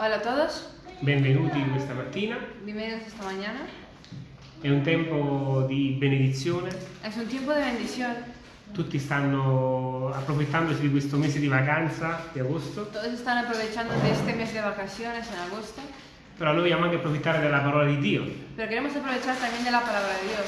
Hola a todos, Benvenuti questa mattina. bienvenidos esta mañana. È un tempo di benedizione. Es un tiempo de bendición. Tutti stanno approfittandosi di questo mese di vacanza di agosto, Todos están aprovechando de este mes de vacaciones en agosto, però noi vogliamo anche approfittare della parola di Dio, pero queremos aprovechar también de la palabra de Dios,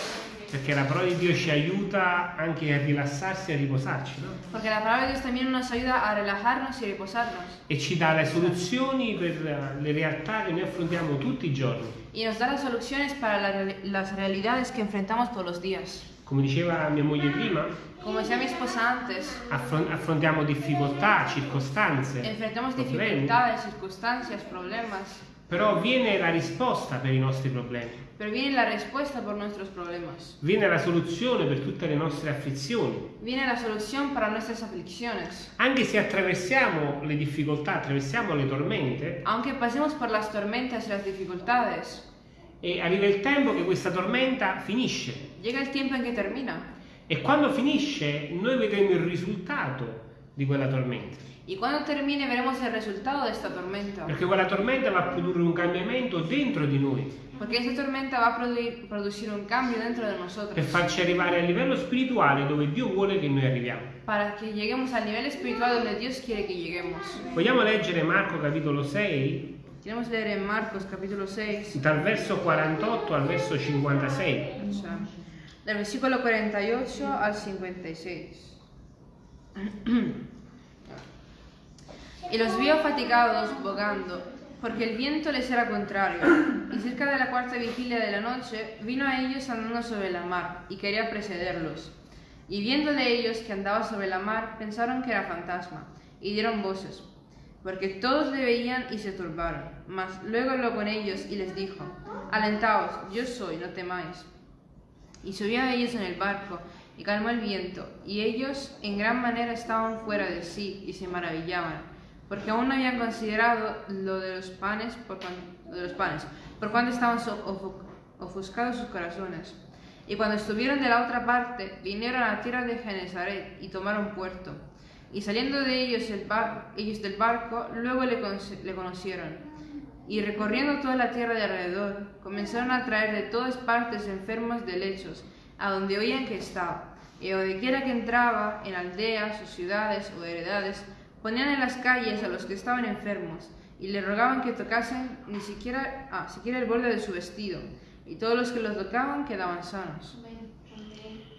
perché la parola di Dio ci aiuta anche a rilassarsi e a riposarci, no? porque la palabra de Dios también nos ayuda a relajarnos y reposarnos E ci dà le soluzioni per le realtà che noi affrontiamo tutti i giorni. y nos da las soluciones para la las realidades que enfrentamos todos los días. Come diceva mia moglie prima, Como decía mi esposa antes, affron- affrontiamo difficoltà, circostanze, enfrentamos problemi, dificultades, circunstancias, problemas, però viene la risposta per i nostri problemi. Pero viene la respuesta por nuestros problemas. Viene la soluzione per tutte le nostre afflizioni. Viene la solución para nuestras aflicciones. Anche se attraversiamo le difficoltà, attraversiamo le tormente, Aunque pasemos por las tormentas y las dificultades, e arriva il tempo che questa tormenta finisce. llega el tiempo en que termina. E quando finisce noi vedremo il risultato di quella tormenta. Y cuando termine veremos el resultado de esta tormenta. Perché quella tormenta va a produrre un cambiamento dentro di noi, Porque esta tormenta va a produ- producir un cambio dentro de per nosotros. farci arrivare a livello spirituale dove Dio vuole che noi arriviamo. Para que lleguemos al nivel espiritual donde Dios quiere que lleguemos. Vogliamo leggere Marco capitolo 6, Queremos leer en Marcos capítulo 6, dal verso 48 al verso 56. o sea, del versículo 48 al 56. Y los vio fatigados, bogando, porque el viento les era contrario. Y cerca de la cuarta vigilia de la noche, vino a ellos andando sobre la mar, y quería precederlos. Y viendo de ellos que andaba sobre la mar, pensaron que era fantasma, y dieron voces, porque todos le veían y se turbaron. Mas luego habló con ellos y les dijo, Alentaos, yo soy, no temáis. Y subió a ellos en el barco, y calmó el viento, y ellos en gran manera estaban fuera de sí, y se maravillaban, porque aún no habían considerado lo de los panes, por cuan- lo de los panes, por estaban ofuscados sus corazones. Y cuando estuvieron de la otra parte, vinieron a la tierra de Genezaret, y tomaron puerto. Y saliendo de ellos, el bar- ellos del barco, luego le, le conocieron. Y recorriendo toda la tierra de alrededor, comenzaron a traer de todas partes enfermos de lechos, a donde oían que estaba. Y donde quiera que entraba, en aldeas o ciudades o heredades, ponían en las calles a los que estaban enfermos, y le rogaban que tocasen ni siquiera, ah, siquiera el borde de su vestido. Y todos los que los tocaban quedaban sanos.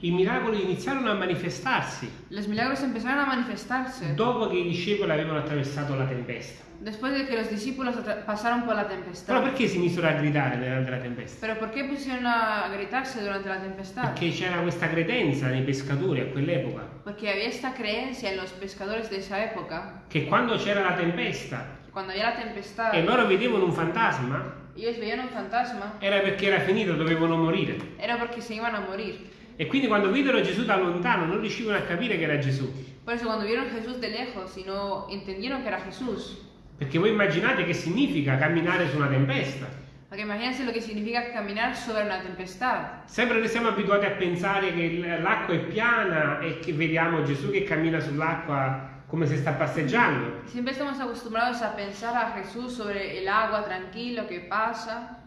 I miracoli iniziarono a manifestarsi Los milagros empezaron a manifestarse dopo che i discepoli avevano attraversato la tempesta. Después de que los discípulos pasaron por la Però tempestad. perché si misero a gridare durante la tempesta? Pero ¿por qué pusieron a gritarse durante la tempestad? Perché c'era questa credenza nei pescatori a quell'epoca Porque había esta creencia en los pescadores de esa época, che quando c'era la tempesta cuando había la tempestad, e loro vedevano un fantasma ellos veían un fantasma, era perché era finito, dovevano morire. era porque se iban a morir. E quindi quando videro Gesù da lontano non riuscivano a capire che era Gesù. Por eso cuando vieron a Jesús de lejos y no entendieron que era Jesús, Perché voi immaginate che significa camminare su una tempesta. porque imagínense lo que significa caminar sobre una tempestad. Sempre noi siamo abituati a pensare che l'acqua è piana e che vediamo Gesù che cammina sull'acqua come se sta passeggiando. Siempre estamos acostumbrados a pensar a Jesús sobre el agua tranquilo que pasa,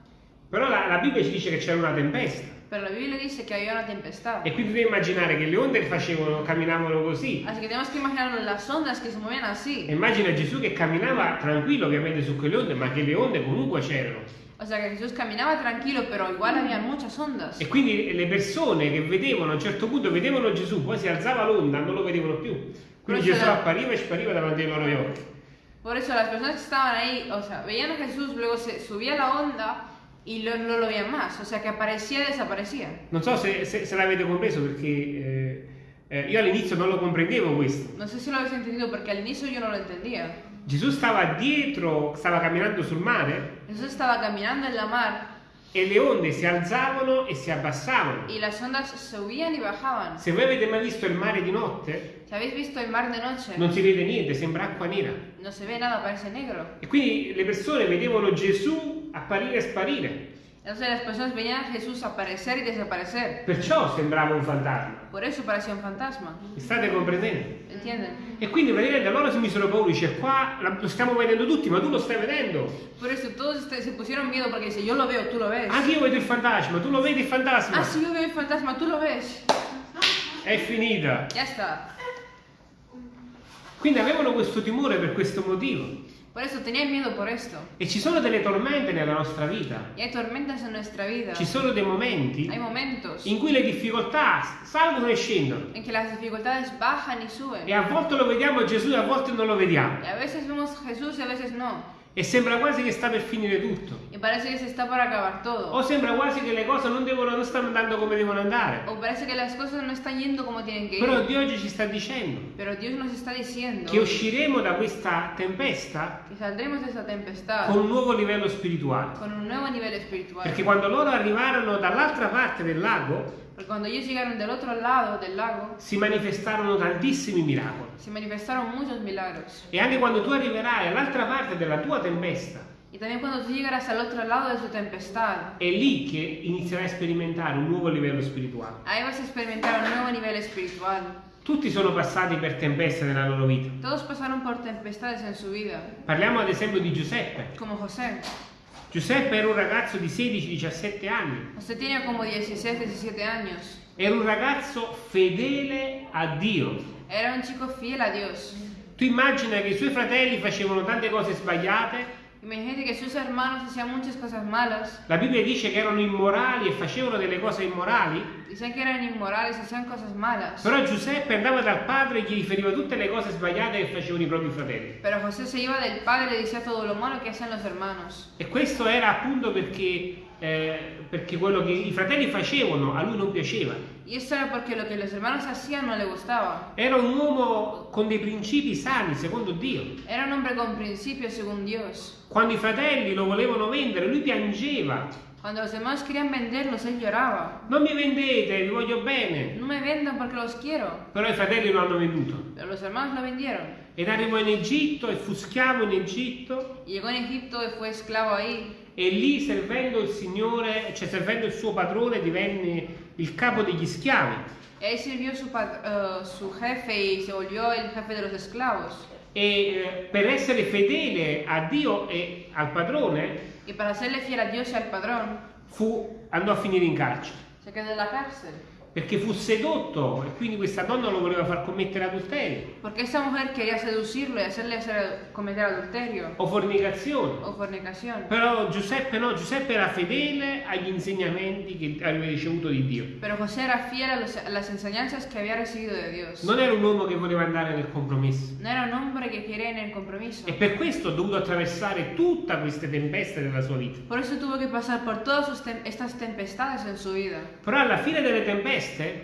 Però la, la Bibbia ci dice che c'era una tempesta. Pero la Biblia dice que había una tempestad. E quindi devi immaginare che le onde che facevano, camminavano così. Así que tenemos que imaginarnos las ondas que se movían E así. immagina Gesù che camminava tranquillo ovviamente su quelle onde, ma che le onde comunque c'erano. O sea que Jesús caminaba tranquilo, pero igual había muchas ondas. E quindi le persone che vedevano a un certo punto vedevano Gesù, poi si alzava l'onda, non lo vedevano più. Quindi Però Gesù c'era- appariva e spariva davanti ai loro occhi. Por eso las personas que estaban ahí, o sea, veían a Jesús, luego se subía la onda y lo- no lo veían más. O sea que aparecía y desaparecía. Non so se, se- se l'avete compreso perché eh, eh, io all'inizio non lo comprendevo questo. No sé si lo habéis entendido porque al inicio yo no lo entendía. Gesù stava dietro, stava camminando sul mare Jesús estaba caminando en la mar e le onde si alzavano e si abbassavano. y las ondas subían y bajaban. Se voi avete mai visto il mare di notte, Si habéis visto el mar de noche, non si vede niente, sembra acqua nera. no se ve nada, parece negro. E quindi le persone vedevano Gesù apparire e sparire. Entonces las personas veían a Jesús aparecer y desaparecer. Perciò sembrava un fantasma. Por eso parecía un fantasma. Mi state comprendendo? ¿Entienden? E quindi praticamente loro si misero paura, dice qua lo stiamo vedendo tutti, ma tu lo stai vedendo. Por eso todos se pusieron miedo porque dice, yo lo veo, tú lo ves. Anche io vedo il fantasma, tu lo vedi il fantasma? Ah, sí, yo veo el fantasma, tú lo ves. È finita. Ya está. Quindi avevano questo timore per questo motivo. Por eso tenían miedo por esto. E ci sono delle tormente nella nostra vita. Y hay tormentas en nuestra vida. Ci sono dei momenti Hay momentos in cui le difficoltà salgono e scendono. en que las dificultades bajan y suben. E a volte lo vediamo Gesù e a volte non lo vediamo. Y a veces vemos Jesús y a veces no. E sembra quasi che sta per finire tutto. Y parece que se está por acabar todo. O sembra quasi che le cose non, devono, non stanno andando come devono andare. O parece que las cosas no están yendo como tienen que Però. Dio oggi ci sta dicendo diciendo che usciremo da questa tempesta tempestad con un nuovo livello spirituale. con un nuevo nivel espiritual. Perché quando loro arrivarono dall'altra parte del lago, Porque cuando ellos llegaron del otro lado del lago, si manifestarono tantissimi miracoli. se manifestaron muchos milagros. E anche quando tu arriverai all'altra parte della tua tempesta, Y también cuando tú llegarás al otro lado de su tempestad, è lì che inizierai a sperimentare un nuovo livello spirituale. ahí vas a experimentar un nuevo nivel espiritual. Tutti sono passati per tempeste nella loro vita. Todos pasaron por tempestades en su vida, Parliamo ad esempio di Giuseppe. como José. Giuseppe era un ragazzo di 16-17 anni. José tenía como 16, 17 años. Era un ragazzo fedele a Dio. Era un chico fiel a Dios. Tu immagina che i suoi fratelli facevano tante cose sbagliate. Imagínate que sus hermanos hacían muchas cosas malas. La Bibbia dice che erano immorali e facevano delle cose immorali. Dicen que eran inmorales, hacían cosas malas. Però Giuseppe andava dal padre e gli riferiva tutte le cose sbagliate che facevano i propri fratelli. Pero José se iba del padre le decía todo lo malo que hacían los hermanos. E questo era appunto perché, eh, perché quello che i fratelli facevano a lui non piaceva. Y esto era porque lo que los hermanos hacían no le gustaba. Era un uomo con dei principi sani, secondo Dio. Era un hombre con principios según Dios. Quando i fratelli lo volevano vendere, lui piangeva. Cuando los hermanos querían venderlos, él lloraba. Non mi vendete, vi voglio bene. No me vendan porque los quiero. Però i fratelli lo hanno venduto. Pero los hermanos lo vendieron. Ed arrivò in Egitto e fu schiavo in Egitto llegó en Egipto y fue esclavo ahí. e lì servendo il Signore, cioè servendo il suo padrone, divenne il capo degli schiavi. Ahí sirvió su, eh, su jefe y se volvió el jefe de los esclavos. E eh, per essere fedele a Dio e al padrone Y para serle fiel a Dios y al padrón, fu- andò a finire in carcere. se quedó en la cárcel. Perché fu sedotto e quindi questa donna lo voleva far commettere adulterio Porque esa mujer quería seducirlo y hacerle hacer- cometer adulterio o fornicazione. o fornicación. Però Giuseppe no, Giuseppe era fedele agli insegnamenti che aveva ricevuto di Dio. Pero José era fiel a, los- a las enseñanzas que había recibido de Dios. Non era un uomo che voleva andare nel compromesso. No era un hombre que quería en el compromiso. E per questo ha dovuto attraversare tutte queste tempeste della sua vita. Por eso tuvo que pasar por todas sus tem- estas tempestades en su vida. Però alla fine delle tempeste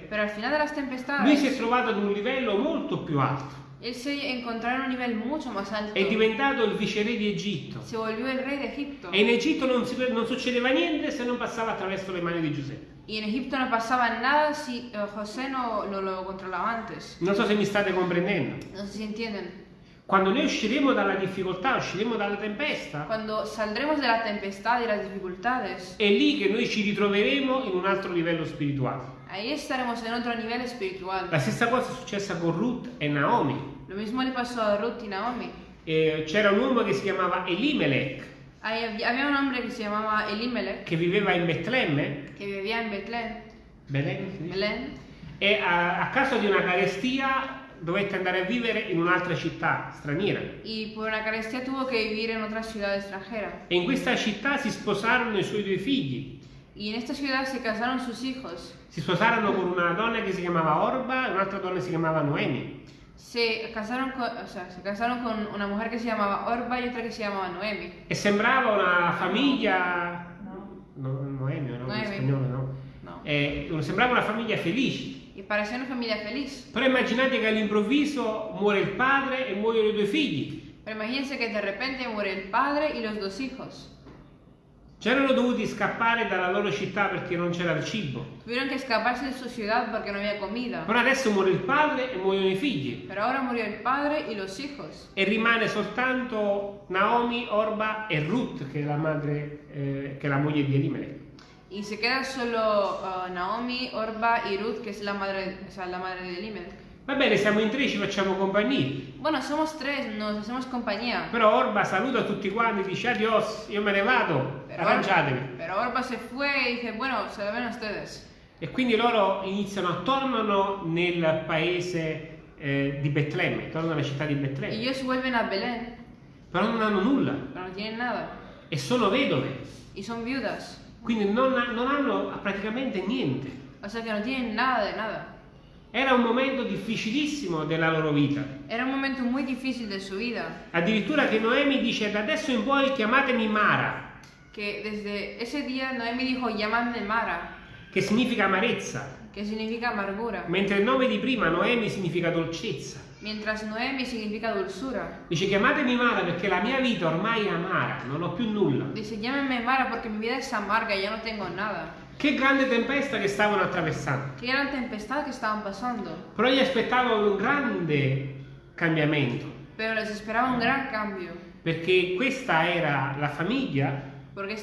Pero al final de las lui si è trovato ad un livello molto più alto. él se encontró en un nivel mucho más alto. È diventato il viceré di Egitto. Se volvió el rey de Egipto. E in Egitto non, si- non succedeva niente se non passava attraverso le mani di Giuseppe. Y en Egipto no pasaba nada si eh, José no, no lo controlaba antes. Non so se mi state comprendendo. No sé si entienden. Quando noi usciremo dalla difficoltà, usciremo dalla tempesta, Cuando saldremos de la tempestad y las dificultades, è lì che noi ci ritroveremo in un altro livello spirituale. Ahí estaremos en otro nivel espiritual. La stessa cosa è successa con Ruth e Naomi. Lo mismo le pasó a Ruth y Naomi. Eh, c'era un uomo che si chiamava Elimelech, Ahí había había un hombre que se llamaba Elimelech, che viveva in Betlemme, que vivía en Betlén, Belén, sì. Belén, e a, a causa di una carestia dovette andare a vivere in un'altra città straniera. y por una carestía tuvo que vivir en otra ciudad extranjera. E in questa città si sposarono i suoi due figli. Y en esta ciudad se casaron sus hijos. Si sposarono con una donna che si chiamava Orba e un'altra donna si chiamava Noemi. Se casaron con, o sea, se casaron con una mujer que se llamaba Orba y otra que se llamaba Noemi. E sembrava una famiglia. No, Noemi, no, Noemi. spagnolo no. No. Eh, sembrava una famiglia felice. Y parecía una familia feliz. Però immaginate che all'improvviso muore il padre e muoiono i due figli. Pero imagínense que de repente muere el padre y los dos hijos. C'erano dovuti scappare dalla loro città perché non c'era il cibo. Tuvieron que escaparse de su ciudad porque no había comida. Però adesso muore il padre e muoiono i figli. Pero ahora murió el padre y los hijos. E rimane soltanto Naomi, Orba e Ruth, che è la madre, eh, che è la moglie di Elimelech. Y se queda solo ah, Naomi, Orba y Ruth, que es la madre, o sea, la madre de Elimelech. Va bene, siamo in tre, ci facciamo compagnia. Bueno, somos tres, nos hacemos compañía. Però Orba saluta tutti quanti, dice adios, io me ne vado, Pero, arrangiatevi. pero Orba se fue y dice, bueno, se lo ven ustedes. E quindi loro iniziano, tornano nel paese eh, di Betlemme, tornano alla città di Betlemme, Ellos vuelven a Belén, però non hanno nulla pero no tienen nada. e sono vedove, Y son viudas. quindi non, non hanno praticamente niente. O sea que no tienen nada de nada. Era un momento difficilissimo della loro vita. Era un momento muy difícil de su vida. Addirittura che Noemi dice da adesso in poi chiamatemi Mara, Que desde ese día Noemi dijo, llamadme Mara, che significa amarezza, que significa amargura. mentre il nome di prima Noemi significa dolcezza. Mientras Noemi significa dulzura. Dice chiamatemi Mara perché la mia vita ormai è amara, non ho più nulla. Dice, llámeme Mara porque mi vida es amarga, ya no tengo nada. Che grande tempesta che stavano attraversando. Qué gran tempestad que estaban pasando. Però gli aspettava un grande cambiamento, Pero les esperaba un gran cambio. perché questa era la famiglia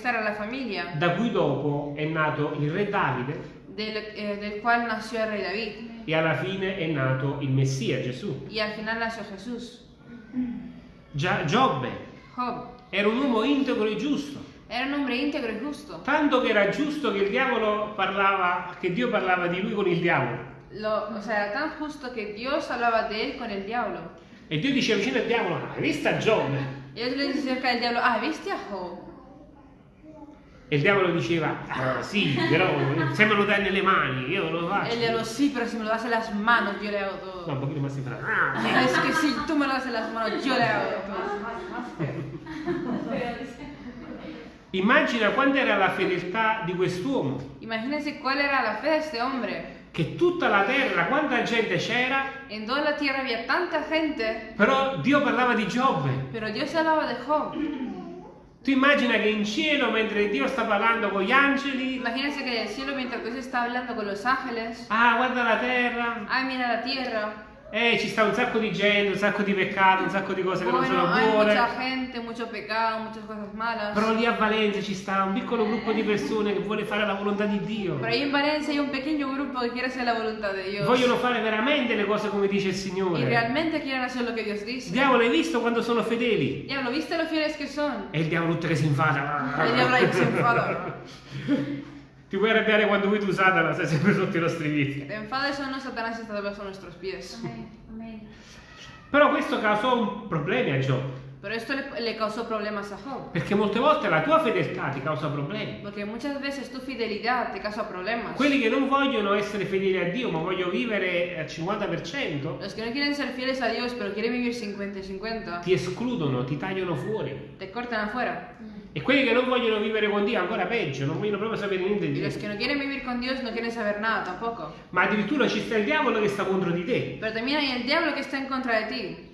era la familia da cui dopo è nato il re Davide del, eh, del cual nació el rey David. e alla fine è nato il Messia, Gesù. Y al final nació Jesús. Gia- Giobbe Job era un uomo integro e giusto, era un hombre íntegro y justo. tanto che era giusto che il diavolo parlava, che Dio parlava di lui con il diavolo. Lo, o sea, era tan justo que Dios hablaba de él con el diablo. E Dio diceva vicino al diavolo, hai visto Giobbe? Y Dios le dice cerca del diablo, ah, ¿viste a Job? E il diavolo diceva, ah sì, però se me lo dai nelle mani, io lo faccio. El diablo, sí, pero si me lo das en las manos, yo le hago No, todo. un pochino más sembrato. Ah, sì. Es que si tú me lo das en las manos, yo le hago todo. Immagina quanta era la fedeltà di quest'uomo, Imagínense cuál era la fe de este hombre. che tutta la terra, quanta gente c'era, En toda la tierra había tanta gente, però Dio parlava di Giobbe. pero Dios hablaba de Job. Tu immagina che in cielo, mentre Dio sta parlando con gli angeli, Imagínense que en el cielo, mientras Dios está hablando con los ángeles, ah, guarda la terra, ay, mira la tierra. Eh, ci sta un sacco di gente, un sacco di peccato, un sacco di cose che non sono buone. mucha gente, mucho pecado, muchas cosas malas. Però lì a Valencia ci sta un piccolo gruppo di persone che vuole fare la volontà di Dio. Pero ahí en Valencia hay un pequeño grupo que quiere hacer la voluntad de Dios. Vogliono fare veramente le cose come dice il Signore. realmente quieren hacer lo que Dios dice. Diavolo, hai visto quando sono fedeli? Diablo, ¿viste lo fieles que son? E il diavolo tutto che si infada. El diablo ahí se Ti puoi arrabbiare quando vuoi tu Satana, sei sempre sotto i nostri Que piedi. te enfades o no, Satanás está debajo de nuestros pies. Però questo causò un problema a Giobbe, Pero esto le, le causó problemas a Job. perché molte volte la tua fedeltà ti causa problemi. Porque muchas veces tu fidelidad te causa problemas. Quelli che non vogliono essere fedeli a Dio, ma vogliono vivere al 50%, Los que no quieren ser fieles a Dios, pero quieren vivir 50 y 50, ti escludono, ti tagliano fuori. te cortan afuera. E quelli che non vogliono vivere con Dio, ancora peggio, non vogliono proprio sapere niente di Y los Dio. que no quieren vivir con Dios no quieren saber nada tampoco. Ma addirittura ci sta il diavolo che sta contro di te. Pero también hay el diablo que está en contra de ti.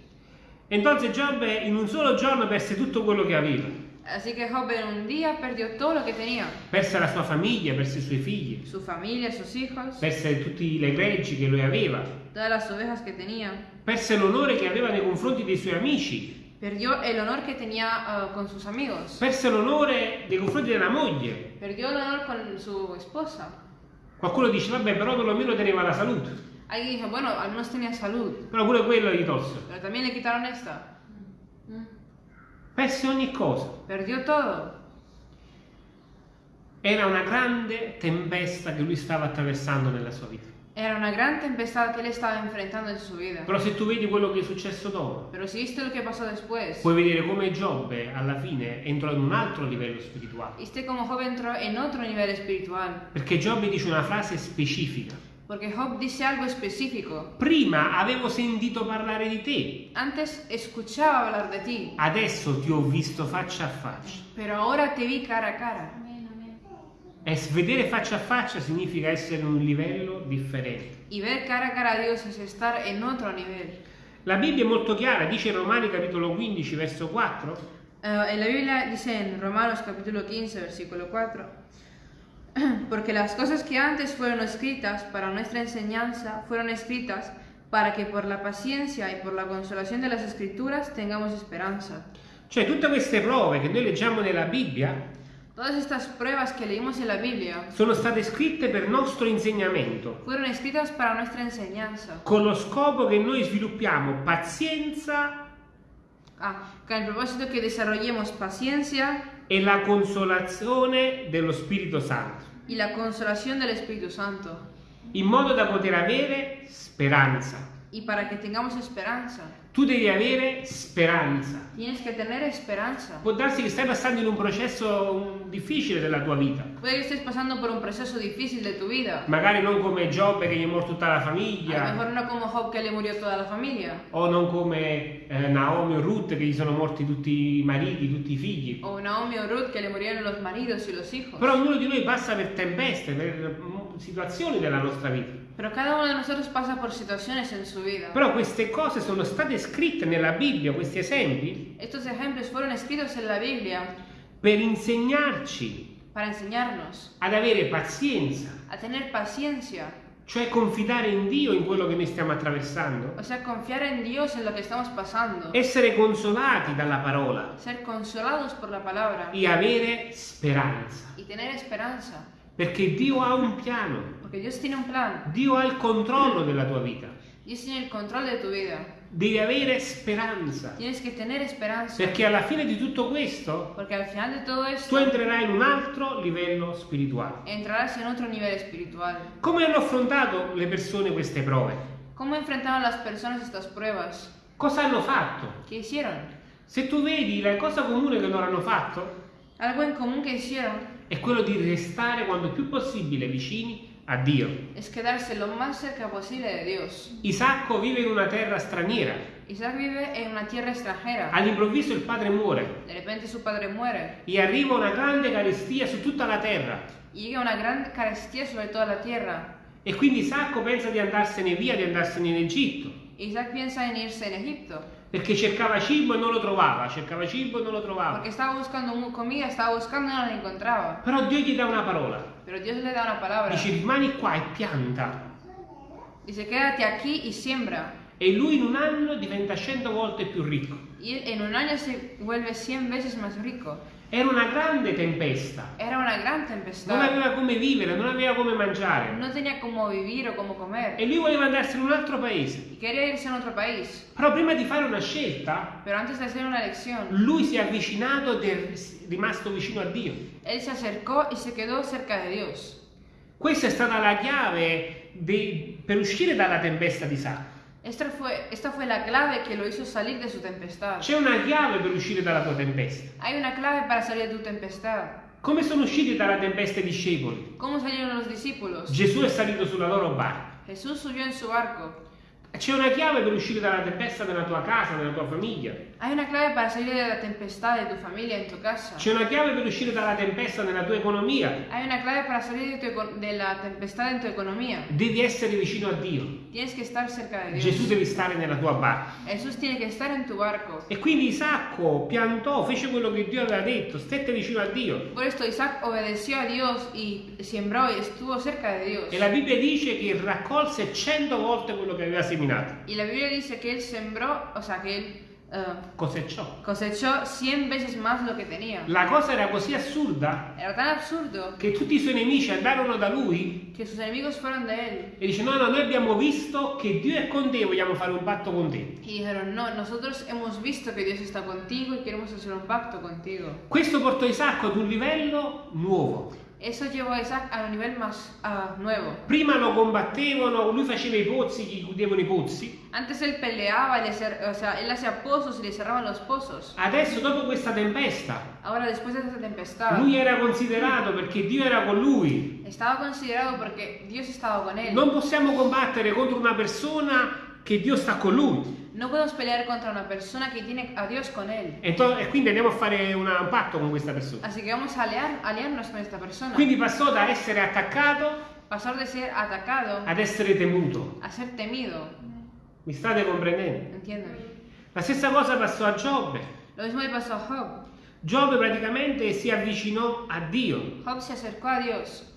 Entonces Giobbe in un solo giorno perse tutto quello che aveva. Así que Job en un día perdió todo lo que tenía. Perse la sua famiglia, perse i suoi figli, Su familia, sus hijos, perse tutte le greggi che lui aveva, todas las ovejas que tenía. perse l'onore che aveva nei confronti dei suoi amici, Perdió el honor que tenía ah, con sus amigos. perse l'onore nei confronti della moglie. Perdió el honor con su esposa. Qualcuno dice, vabbè, però perlomeno teneva la salute. Alguien dijo, bueno, al menos tenía salud. Però pure quello gli tolse. Pero también le quitaron esta. Perse ogni cosa. Perdió todo. Era una grande tempesta che lui stava attraversando nella sua vita. Era una gran tempestad que él estaba enfrentando en su vida. Però se tu vedi quello che è successo dopo, Pero si viste lo que pasó después, puoi vedere come Giobbe alla fine entrò in un altro livello spirituale. viste como Job entró en otro nivel espiritual. Perché Giobbe dice una frase specifica. Porque Job dice algo específico. Prima avevo sentito parlare di te, Antes escuchaba hablar de ti, adesso ti ho visto faccia a faccia. pero ahora te vi cara a cara. E vedere faccia a faccia significa essere in un livello differente. Y ver cara a cara a Dios es estar en otro nivel. La Bibbia è molto chiara, dice in Romani capitolo 15 verso 4, Eh, en la Biblia dice en Romanos capítulo 15, versículo 4, porque las cosas que antes fueron escritas para nuestra enseñanza fueron escritas para que por la paciencia y por la consolación de las escrituras tengamos esperanza. cioè tutte queste prove che noi leggiamo nella Bibbia Todas estas pruebas que leímos en la Biblia sono state scritte per nostro insegnamento, fueron escritas para nuestra enseñanza, con lo scopo che noi sviluppiamo pazienza ah, con el propósito que desarrollemos paciencia e la consolazione dello Spirito Santo, y la consolación del Espíritu Santo, in modo da poter avere speranza. y para que tengamos esperanza. Tu devi avere speranza. Tienes que tener esperanza. Può darsi che stai passando in un processo difficile della tua vita. Puede que estés pasando por un proceso difícil de tu vida. Magari non come Giobbe che gli è morta tutta la A lo famiglia, mejor no como Job que le murió toda la familia. o non come eh, Naomi o Ruth che gli sono morti tutti i mariti, tutti i figli. O Naomi o Ruth que le murieron los maridos y los hijos. Però ognuno di noi passa per tempeste, per mm, situazioni della nostra vita. Pero cada uno de nosotros pasa por situaciones en su vida. Però queste cose sono state scritte nella Bibbia, questi esempi, Estos ejemplos fueron escritos en la Biblia per insegnarci para enseñarnos ad avere pazienza, a tener paciencia, cioè confidare in Dio in quello che noi stiamo attraversando, o sea, confiar en Dios en lo que estamos pasando, essere consolati dalla parola ser consolados por la palabra. e avere speranza, y tener esperanza, perché Dio ha un piano, porque Dios tiene un plan, Dio ha il controllo della tua vita, devi avere speranza, Tienes que tener esperanza, perché alla fine di tutto questo porque al final de todo tu esto entrerai in un altro livello spirituale. Come hanno affrontato le persone queste prove? ¿Cómo enfrentaron las personas estas pruebas? Cosa hanno fatto? ¿Qué hicieron? Se tu vedi la cosa comune che loro hanno fatto Algo en común que hicieron è quello di restare quando più possibile vicini a Dio. es quedarse lo más cerca posible de Dios. Isacco vive in una terra straniera. Isaac vive en una tierra extranjera. All'improvviso il padre muore De repente su padre muere e arriva una grande carestia su tutta la terra. llega una gran carestía sobre toda la tierra. E quindi Isacco pensa di andarsene via, di andarsene in Egitto, Isaac piensa en irse en Egipto perché cercava cibo e non lo trovava, cercava cibo e non lo trovava. porque estaba buscando comida, estaba buscando y no la encontraba. Però Dio gli dà una parola. Pero Dios le da una palabra. Dice rimani qua e pianta. Dice, quédate aquí y siembra. E lui in un anno diventa cento volte più ricco. Y él en un año se vuelve 100 veces más rico. Era una grande tempesta. Era una gran Non tempestad. aveva come vivere, non aveva come mangiare. No tenía cómo vivir o cómo comer. E lui voleva andarsene in un altro paese. Y quería irse a otro país. Però prima di fare una scelta, Pero antes de hacer una elección, lui si è avvicinato ed è rimasto vicino a Dio. él se acercó y se quedó cerca de Dios. Questa è stata la chiave de- per uscire dalla tempesta di Isacco. Esta fue, esta fue la clave que lo hizo salir de su tempestad. C'è una chiave per uscire dalla tua tempesta. Hay una clave para salir de tu tempestad. Come sono usciti dalla tempesta i discepoli? ¿Cómo salieron los discípulos? Gesù è salito sulla loro barca. Jesús subió en su barco. C'è una chiave per uscire dalla tempesta nella tua casa, nella tua famiglia. Hay una clave para salir de la tempestad de tu familia, en tu casa. C'è una chiave per uscire dalla tempesta nella tua economia. Hay una clave para salir de, tu eco- de la tempestad en tu economía. Devi essere vicino a Dio. Tienes que estar cerca de Gesù Dios. deve stare nella tua barca. Jesús tiene que estar en tu barco. E quindi Isacco piantò, fece quello che Dio aveva detto, stette vicino a Dio. Por esto Isaac obedeció a Dios y sembró y estuvo cerca de Dios. E la Bibbia dice che raccolse cento volte quello che aveva seminato. Y la Biblia dice que él sembró, o sea, que él eh, Cosechò. cosechó 100 veces más lo que tenía. La cosa era così assurda Era tan absurdo che tutti i suoi nemici andarono da lui que sus enemigos fueron de él e dice no, no, noi abbiamo visto che Dio è con te, vogliamo fare un patto con te. y dijeron, no, nosotros hemos visto que Dios está contigo y queremos hacer un pacto contigo. Questo portò Isacco ad un livello nuovo. Eso llevó a Isaac a un nivel más ah, nuevo. Prima lo combattevano, lui faceva i pozzi, gli chiudevano i pozzi. Antes él peleaba, le o sea, él hacía pozos y le cerraban los pozos. Adesso, dopo questa tempesta, Ahora, después de esta tempestad, lui era considerato perché Dio era con lui. estaba considerado porque Dios estaba con él. Non possiamo combattere contro una persona che Dio sta con lui. No podemos pelear contra una persona que tiene a Dios con él. E, to- e quindi andiamo a fare una- un patto con questa persona. Así que vamos a aliar- aliarnos con esta persona. Quindi passò da essere attaccato Pasar de ser atacado ad essere temuto. a ser temido. Mi state comprendendo? ¿Entienden? La stessa cosa passò a Giobbe. Lo mismo le pasó a Job. Giobbe praticamente si avvicinò a Dio Job se acercò a Dios.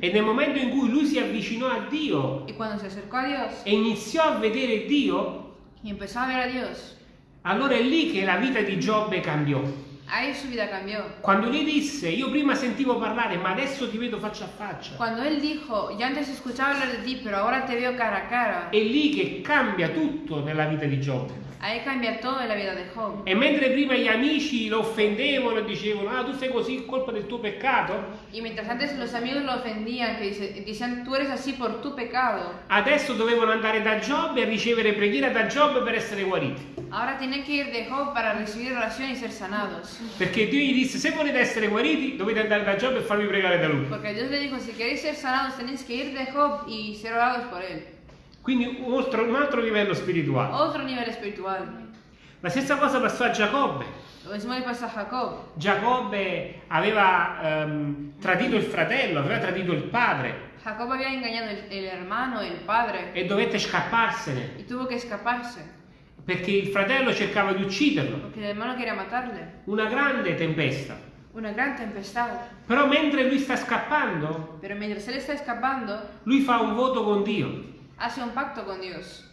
E nel momento in cui lui si avvicinò a Dio Y cuando se acercó a Dios e iniziò a vedere Dio, y empezó a ver a Dios, allora è lì che la vita di Giobbe cambiò. Ahí su vida cambió. Quando lui disse, io prima sentivo parlare, ma adesso ti vedo faccia a faccia. Cuando él dijo, yo antes escuchaba hablar de ti, pero ahora te veo cara a cara, È lì che cambia tutto nella vita di Giobbe. Ahí cambia la vida de Job. E mentre prima gli amici lo offendevano e dicevano, ah tu sei così, colpa del tuo peccato, Y mientras antes los amigos lo ofendían, que dice- decían, tú eres así por tu pecado, adesso dovevano andare da Giobbe e ricevere preghiera da Giobbe per essere guariti. ahora tienen que ir de Job para recibir oración y ser sanados. Perché Dio gli disse, se volete essere guariti, dovete andare da Giobbe e farvi pregare da lui. Porque Dios le dijo, si queréis ser sanados, tenéis que ir de Job y ser orados por él. Quindi un altro, un altro livello spirituale. Otro nivel espiritual. La stessa cosa passò a Giacobbe. Lo mismo le pasa a Jacob. Giacobbe aveva ehm, tradito il fratello, aveva tradito il padre Jacob engañado el, el hermano, el padre, e dovette scapparsene y tuvo que escaparse, perché il fratello cercava di ucciderlo. porque el hermano quería matarle. Una grande tempesta. Una gran tempestad. Però mentre lui sta scappando, Pero mientras él está escapando, lui fa un voto con Dio. Hace un pacto con Dios.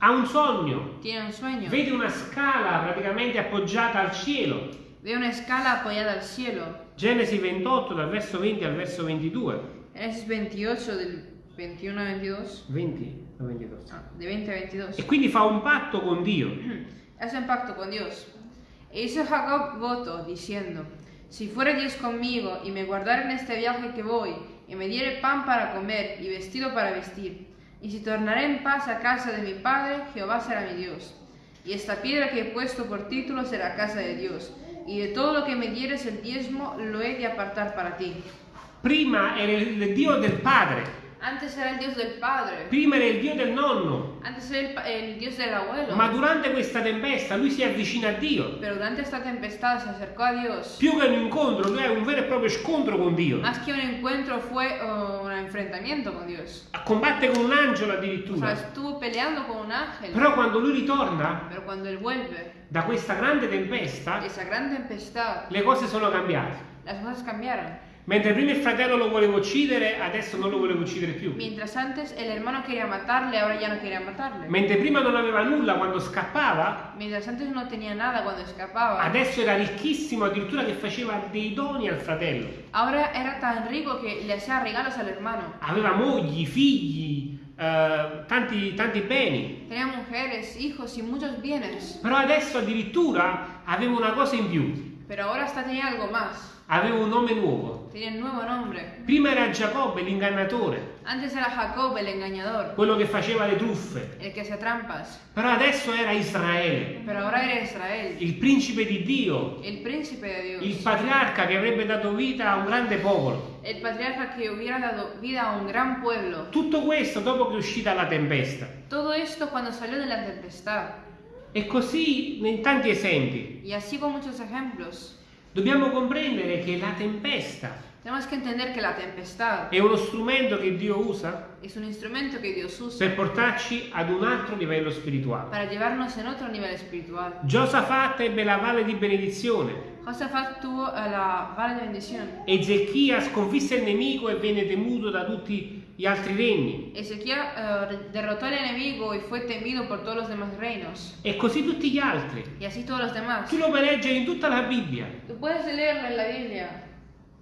Ha un sogno. Tiene un sueño. Vede una scala praticamente appoggiata al cielo. Ve una escala apoyada al cielo. Genesi 28 dal verso 20 al verso 22. Génesis 28 del 21 a 22. 20 o 22. Ah, de 20 a 22. E quindi fa un patto con Dio. Hace un pacto con Dios. E hizo Jacob voto, diciendo, si fuere Dios conmigo y me guardare en este viaje que voy, y me diere pan para comer y vestido para vestir, y si tornaré en paz a casa de mi padre, Jehová será mi Dios. Y esta piedra que he puesto por título será casa de Dios, y de todo lo que me dieres el diezmo lo he de apartar para ti. Prima era il Dio del padre, Antes era el Dios del padre, prima era il Dio del nonno, antes era el, pa- el Dios del abuelo, ma durante questa tempesta lui si avvicina a Dio. pero durante esta tempestad se acercó a Dios. Più che un incontro, lui ha un vero e proprio scontro con Dio. Más que un encuentro fue uh, un enfrentamiento con Dios. Combatte con un angelo O sea, addirittura. estuvo peleando con un ángel. Però quando lui ritorna Pero cuando él vuelve da questa grande tempesta, esa gran tempestad, le cose sono cambiate. las cosas cambiaron. Mentre prima il fratello lo voleva uccidere, adesso non lo voleva uccidere più. Mientras antes el hermano quería matarle, ahora ya no quería matarle. Mentre prima non aveva nulla quando scappava, Mientras antes no tenía nada cuando escapaba, adesso era ricchissimo addirittura che faceva dei doni al fratello. ahora era tan rico que le hacía regalos al hermano. Aveva mogli, figli, eh, tanti, tanti beni. Tenía mujeres, hijos y muchos bienes. Però adesso addirittura aveva una cosa in più. Pero ahora hasta tenía algo más. Aveva un nome nuovo. Tenía un nuevo nombre. Prima era Giacobbe, l'ingannatore, Antes era Jacob el engañador, quello che faceva le truffe. el que hacía trampas. Però adesso era Israele, Pero ahora era Israel, il principe di Dio, el príncipe de il Dios. patriarca che avrebbe dato vita a un grande popolo. El patriarca que hubiera dado vida a un gran pueblo. Tutto questo dopo che è uscita la tempesta. Todo esto cuando salió de la tempestad. E così in tanti esempi. Y así con muchos ejemplos. Dobbiamo comprendere che la tempesta Tenemos que entender que la tempestad è uno strumento che Dio usa es un instrumento que Dios usa per portarci ad un altro livello spirituale. para llevarnos en otro nivel espiritual. Giosafat ebbe la valle di benedizione. Josafat tuvo eh, la vara de bendición. Ezechia sconfisse il nemico e venne temuto da tutti gli altri regni. Ezequiel eh, derrotó al enemigo y fue temido por todos los demás reinos. E così tutti gli altri. Y así todos los demás. Tu lo puoi leggere in tutta la Bibbia. Tú puedes leerlo en la Biblia.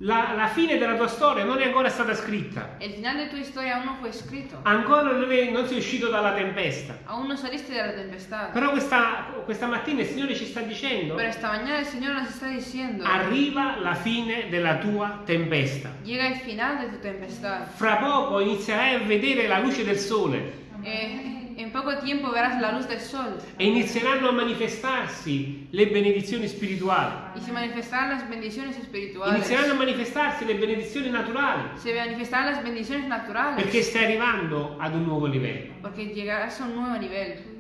La, la fine della tua storia non è ancora stata scritta. El final de tu historia aún no fue escrito. Ancora non, è- non sei uscito dalla tempesta. Aún no saliste de la tempestad. Però questa, questa mattina il Signore ci sta dicendo, Pero esta mañana el Señor nos está diciendo, arriva la fine della tua tempesta. llega el final de tu tempestad. Fra poco inizierai a vedere la luce del sole Eh, en poco tiempo verás la luz del sol e inizieranno a manifestarsi le benedizioni spirituali. y se manifestarán las bendiciones espirituales. Inizieranno a manifestarsi le benedizioni naturali Se manifestarán las bendiciones naturales perché stai arrivando ad un nuovo livello. porque llegarás a un nuevo nivel.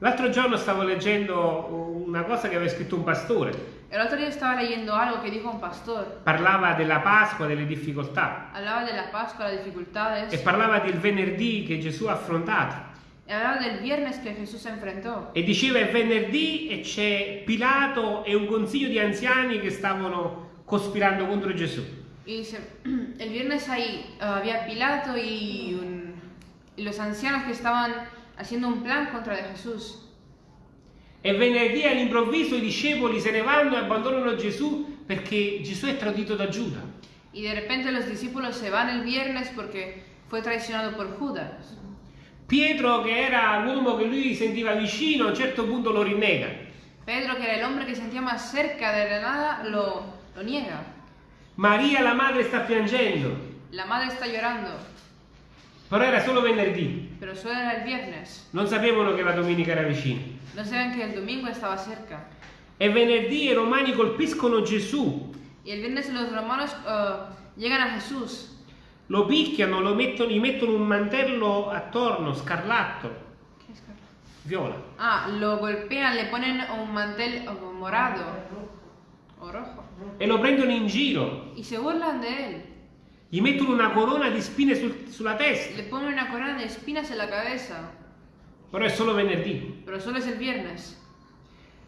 L'altro giorno stavo leggendo una cosa che aveva scritto un pastore. El otro día estaba leyendo algo que dijo un pastor. Parlava della Pasqua, delle difficoltà Hablaba de la Pascua, las dificultades. e parlava del venerdì che Gesù ha affrontato. Y hablaba del viernes que Jesús se enfrentó. E diceva è venerdì e c'è Pilato e un consiglio di anziani che stavano cospirando contro Gesù. Y dice, el viernes ahí eh, había Pilato y, un- y los ancianos que estaban haciendo un plan contra de Jesús. E E venerdì all'improvviso i discepoli se ne vanno e abbandonano Gesù perché Gesù è tradito da Giuda. Y de repente los discípulos se van el viernes porque fue traicionado por Judas. Pietro, che era l'uomo che lui sentiva vicino, a un certo punto lo rinnega. Pedro, que era hombre que sentía más cerca de la nada, lo, lo niega. Maria, la madre, sta piangendo. La madre está llorando, Però era solo venerdì. pero solo era el viernes. Non sapevano che la domenica era vicina. No saben que el domingo estaba cerca. E venerdì i romani colpiscono Gesù, Y el viernes los romanos llegan a Jesús, lo picchiano, lo mettono, gli mettono un mantello attorno, scarlatto, ¿Qué es, Carlos? viola. Ah, lo golpean, le ponen un mantel eh, morado o rojo E lo prendono in giro. y se burlan de él. Gli mettono una corona di spine sul- sulla testa. Le ponen una corona de espinas en la cabeza, Però è solo venerdì. pero solo es el viernes.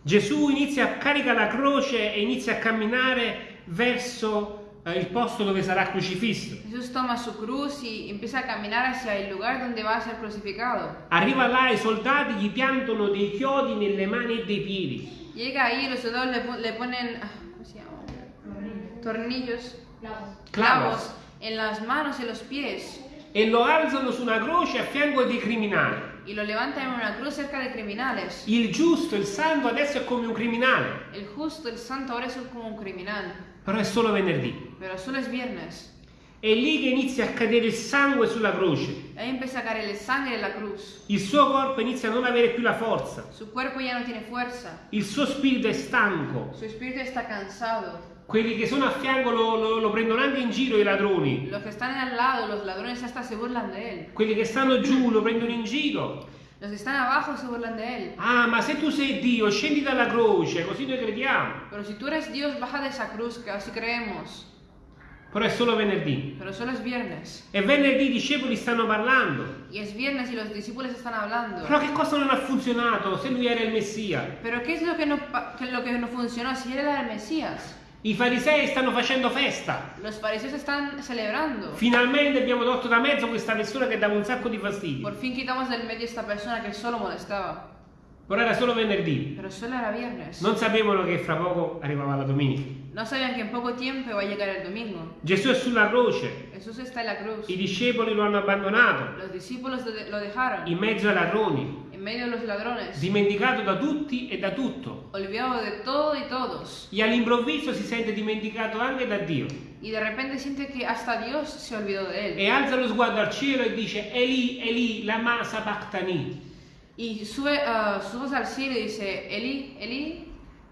Gesù inizia a caricare la croce e inizia a camminare verso eh, il posto dove sarà crocifisso. Jesús toma su cruz y empieza a caminar hacia el lugar donde va a ser crucificado. Arriva là, i soldati gli piantano dei chiodi nelle mani e dei piedi. Llega ahí, los soldados le, le ponen, ah, ¿cómo se llama? Tornillos, clavos en las manos y los pies E lo alzano su una croce a fianco dei criminali. y lo levantan en una cruz cerca de criminales. Il giusto, il santo adesso è come un criminale. El justo, el santo ahora es como un criminal, Però è solo venerdì. pero solo es viernes. È lì che inizia a cadere il sangue sulla croce. Ahí empieza a caer el sangre la cruz. Il suo corpo inizia a non avere più la forza. Su cuerpo ya no tiene fuerza. Il suo spirito è stanco. Su espíritu está cansado. Quelli che sono a fianco lo, lo- lo prendono anche in giro i ladroni. Los que están al lado, los ladrones hasta se burlan de él. Quelli che stanno giù lo prendono in giro. Los que están abajo se burlan de él. Ah, ma se tu sei Dio, scendi dalla croce, così noi crediamo. Pero si tú eres Dios, baja de esa cruz, que así creemos. Però è solo venerdì. Pero solo es viernes. E venerdì i discepoli stanno parlando. Y es viernes y los discípulos están hablando. Però che cosa non ha funzionato se lui era il Messia? Pero ¿qué es lo que no, pa- que lo que no funcionó si él era el Mesías? I farisei stanno facendo festa. Los fariseos están celebrando. Finalmente abbiamo tolto da mezzo questa persona che dava un sacco di fastidio. Por fin quitamos del medio esta persona que solo molestaba. Però era solo venerdì. Pero solo era viernes. Non sapevano che fra poco arrivava la domenica. No sabían que en poco tiempo iba a llegar el domingo. Gesù è sulla croce. Jesús está en la cruz. I discepoli lo hanno abbandonato Los discípulos lo dejaron in mezzo ai ladroni, en medio de los ladrones, dimenticato da tutti e da tutto. olvidado de todo y todos. E all'improvviso si sente dimenticato anche da Dio. Y de repente siente que hasta Dios se olvidó de él. E alza lo sguardo al cielo e dice Eli, Eli, lama sabachthani. Y sube ah, su voz al cielo y dice, Eli, Eli,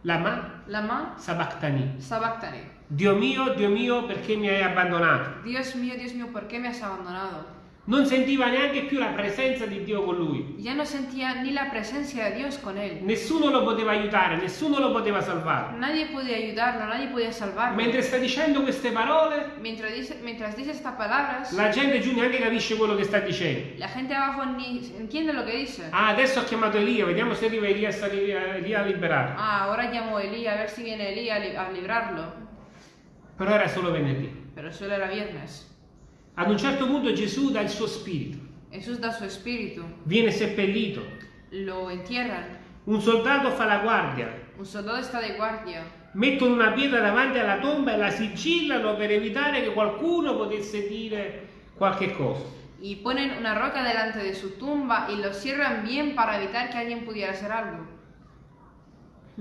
Lama lama sabachthani. sabachthani. Dio mio, Dio mio, perché mi hai abbandonato? Dios mío, Dios mío, ¿por qué me has abandonado? Non sentiva neanche più la presenza di Dio con lui. Ya no sentía ni la presencia de Dios con él. Nessuno lo poteva aiutare, nessuno lo poteva salvare. Nadie podía ayudarlo, nadie podía salvarlo. Mentre sta dicendo queste parole, Mientras dice, mientras dice estas palabras, la gente giù neanche capisce quello che sta dicendo. la gente abajo ni entiende lo que dice. Ah, adesso ho chiamato Elia, vediamo se arriva Elia, Elia a liberare. Ah, ahora llamo a Elí a ver si viene Elí a, li- a librarlo. Però era solo venerdì. Pero solo era viernes. Ad un certo punto Gesù dà il suo spirito, Jesús da su espíritu, viene seppellito. lo entierran. Un soldato fa la guardia, Un soldado está de guardia. mettono una pietra davanti alla tomba e la sigillano per evitare che qualcuno potesse dire qualche cosa. Y ponen una roca delante de su tumba y lo cierran bien para evitar que alguien pudiera hacer algo.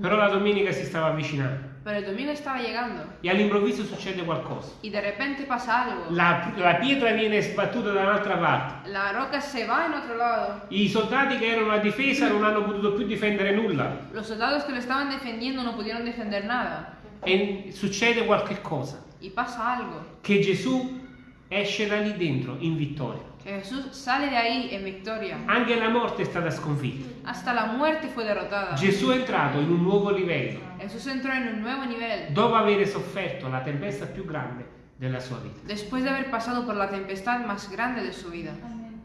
Però la domenica si stava avvicinando Pero el domingo estaba llegando e all'improvviso succede qualcosa. y de repente pasa algo. La, la pietra viene sbattuta da un'altra parte. La roca se va en otro lado. I soldati che erano a difesa non hanno potuto più difendere nulla Los soldados que lo estaban defendiendo no pudieron defender nada. e succede qualche cosa. Y pasa algo. Che Gesù esce da lì dentro in vittoria. Jesús sale de ahí en victoria. Anche la morte è stata sconfitta. Hasta la muerte fue derrotada. Gesù è entrato in un nuovo livello Jesús entró en un nuevo nivel. dopo aver sofferto la tempesta più grande della sua vita. Después de haber pasado por la tempestad más grande de su vida.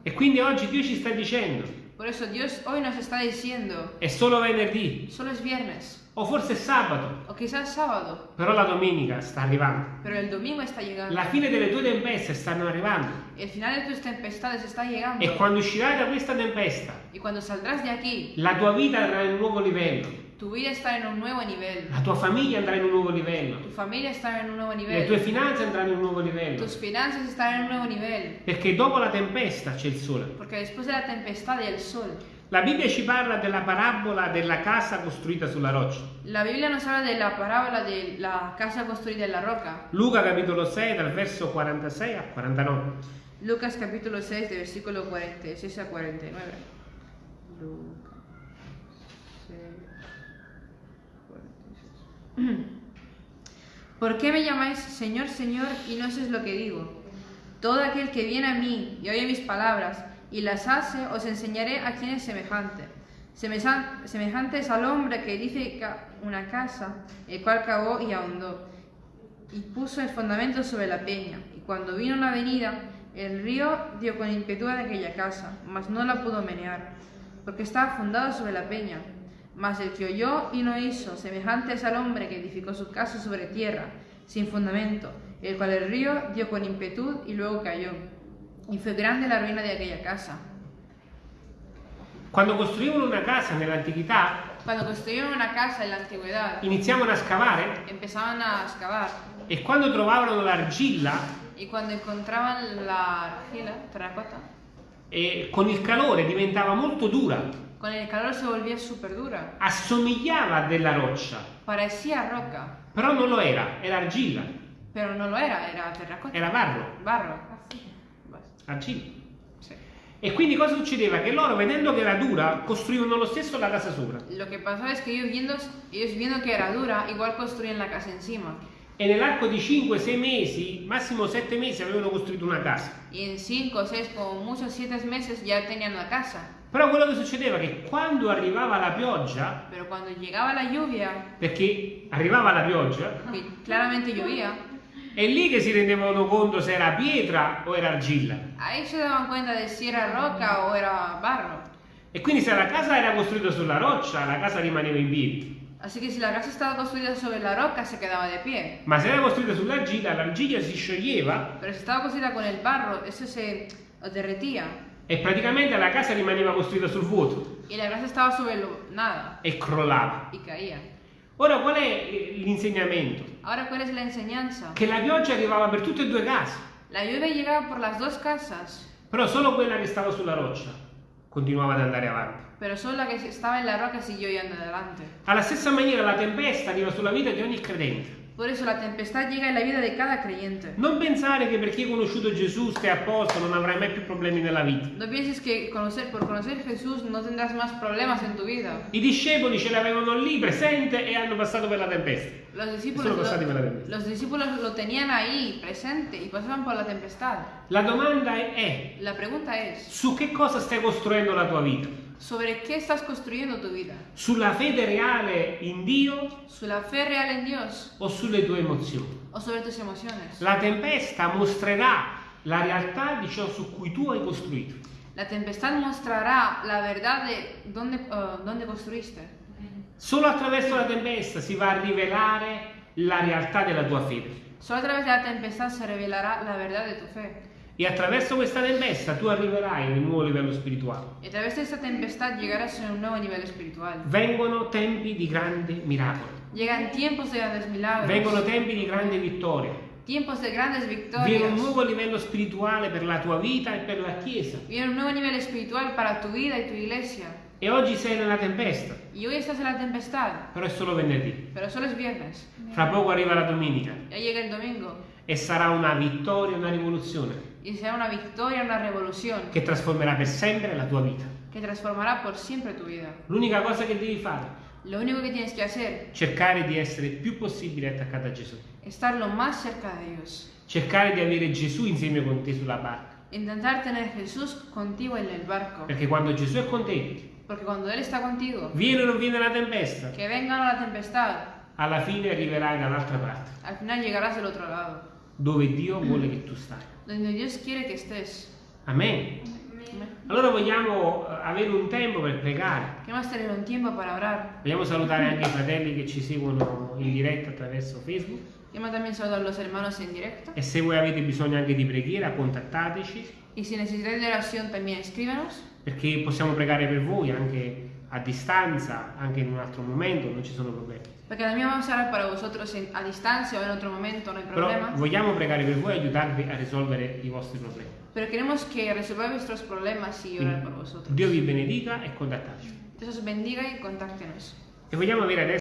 E quindi oggi Dio ci sta dicendo, Por eso Dios hoy nos está diciendo, è solo venerdì, solo es viernes. O forse è sabato, o quizás sábado, però la domenica sta arrivando. pero el domingo está llegando. La fine delle tue tempeste stanno arrivando. El final de tus tempestades está llegando. E quando uscirai da questa tempesta, Y cuando saldrás de aquí, la tua vita andrà in un nuovo livello. tu vida estará en un nuevo nivel. La tua famiglia andrà in un nuovo livello. Tu familia estará en un nuevo Le tue finanze andranno in un nuovo livello. Tus finanzas estarán en un nuevo nivel. Perché dopo la tempesta c'è il sole. Después de la tempestad y el sol, La Bibbia ci parla della parabola della casa costruita sulla roccia. la Biblia nos habla de la parábola de la casa construida en la roca. Luca capitolo 6 dal verso 46 a 49. Lucas capítulo 6, de versículo 46 a 49. Lucas 6, 46. ¿Por qué me llamáis Señor, Señor y no hacéis lo que digo? Todo aquel que viene a mí y oye mis palabras y las hace, os enseñaré a quién es semejante. Semejante es al hombre que edifica una casa, el cual cavó y ahondó y puso el fundamento sobre la peña. Y cuando vino una venida, el río dio con impetu de aquella casa, mas no la pudo menear, porque estaba fundada sobre la peña. Mas el que oyó y no hizo, semejante es al hombre que edificó su casa sobre tierra, sin fundamento, el cual el río dio con impetu y luego cayó. Y fue grande la ruina de aquella casa. Quando costruivano una casa nell'antichità, Cuando construyeron una casa en la antigüedad, iniziavano a scavare empezaban a excavar. e quando trovavano l'argilla, Y cuando encontraban la argila, terracota, eh, con il calore diventava molto dura, Con el calor se volvía súper dura. assomigliava a della roccia, Parecía roca, però non lo era, era argilla, pero no lo era, era terracota. era barro, Barro. Argilla. Sí. E quindi cosa succedeva? Che loro vedendo che era dura costruivano lo stesso la casa sopra. Lo que pasó es que ellos viendo, ellos viendo que era dura, igual construían la casa encima. E nell'arco di 5-6 mesi, massimo 7 mesi, avevano costruito una casa. Y en 5, 6, como muchos 7 meses ya tenían la casa. Però quello che succedeva è che quando arrivava la pioggia, lluvia, perché arrivava la pioggia, claramente llovía, è lì che si rendevano conto se era pietra o era argilla. ahí se daban cuenta de si era roca o era barro. E quindi se la casa era costruita sulla roccia, la casa rimaneva in piedi. Así que si la casa estaba construida sobre la roca, se quedaba de pie. Ma se era costruita sull'argilla, l'argilla si scioglieva Pero si estaba construida con el barro, eso se derretía. e praticamente la casa rimaneva costruita sul vuoto Y la casa estaba sobre lo, nada e crollava. y caía. Ora qual è eh, l'insegnamento? Ahora, ¿cuál es la enseñanza? Che la pioggia arrivava per tutte e due case, La lluvia llegaba por las dos casas, però solo quella che stava sulla roccia continuava ad andare avanti. pero solo la que estaba en la roca siguió yendo adelante. Alla stessa maniera la tempesta arriva sulla vita di ogni credente. Por eso la tempestad llega en la vida de cada creyente. Non pensare che perché hai conosciuto Gesù stai a posto, non avrai mai più problemi nella vita. No pienses que conocer, por conocer Jesús no tendrás más problemas en tu vida. I discepoli ce l'avevano lì presente e hanno passato per la tempesta. Los discípulos, Sono passati per la tempesta. los discípulos lo tenían ahí, presente, y pasaban por la tempestad. La domanda è, La pregunta es, su che cosa stai costruendo la tua vita? ¿Sobre qué estás construyendo tu vida? Sulla fede reale in Dio ¿Sobre la fe real en Dios o sulle tue emozioni? o sobre tus emociones? La tempesta mostrerà la realtà di ciò su cui tu hai costruito. La tempestad mostrará la verdad de dónde, uh, dónde construiste. Solo attraverso la tempesta si va a rivelare la realtà della tua fede. Solo a través de la tempestad se revelará la verdad de tu fe. E attraverso questa tempesta tu arriverai in un nuovo livello spirituale. Y a través de esta tempestad llegarás a un nuevo nivel espiritual. Vengono tempi di grande miracolo. Llegan tiempos de grandes milagros. Vengono tempi di grande vittoria. Tiempos de grandes Viene un victorias. nuovo livello spirituale per la tua vita e per la Chiesa. Viene un nuevo nivel espiritual para tu vida y tu iglesia. E oggi sei nella tempesta, Y hoy estás en la tempestad, però è solo venerdì. pero solo es viernes. Fra poco arriva la domenica Ya llega el domingo e sarà una vittoria, una rivoluzione y será una victoria, una revolución che trasformerà per sempre la tua vita. que transformará por siempre tu vida. L'unica cosa che devi fare Lo único que tienes que hacer è cercare di essere il più possibile attaccato a Gesù. es estar lo más cerca de Dios. Cercare di avere Gesù insieme con te sulla barca. Intentar tener Jesús contigo en el barco. Perché quando Gesù è con te, Porque cuando Él está contigo, viene o non viene la tempesta, que venga la tempestad, alla fine arriverai dall'altra parte, al final llegarás del otro lado, dove Dio vuole che tu stai. donde Dios quiere que estés. Amen. Allora vogliamo eh, avere un tempo per pregare. Vogliamo salutare anche i fratelli che ci seguono in diretta attraverso Facebook. Queremos también saludar a los hermanos en directo. E se voi avete bisogno anche di preghiera, contattateci Y si necesitáis de oración, también escríbanos. perché possiamo pregare per voi anche a distanza, anche in un altro momento, non ci sono problemi. Porque también vamos a orar para vosotros en- a distancia o en otro momento, no hay Però problema. vogliamo pregare per voi e aiutarvi a risolvere i vostri problemi. Pero queremos que resolváis vuestros problemas y orar por vosotros. Dio vi benedica e contattateci. Dios os bendiga y contáctenos. E vogliamo avere adesso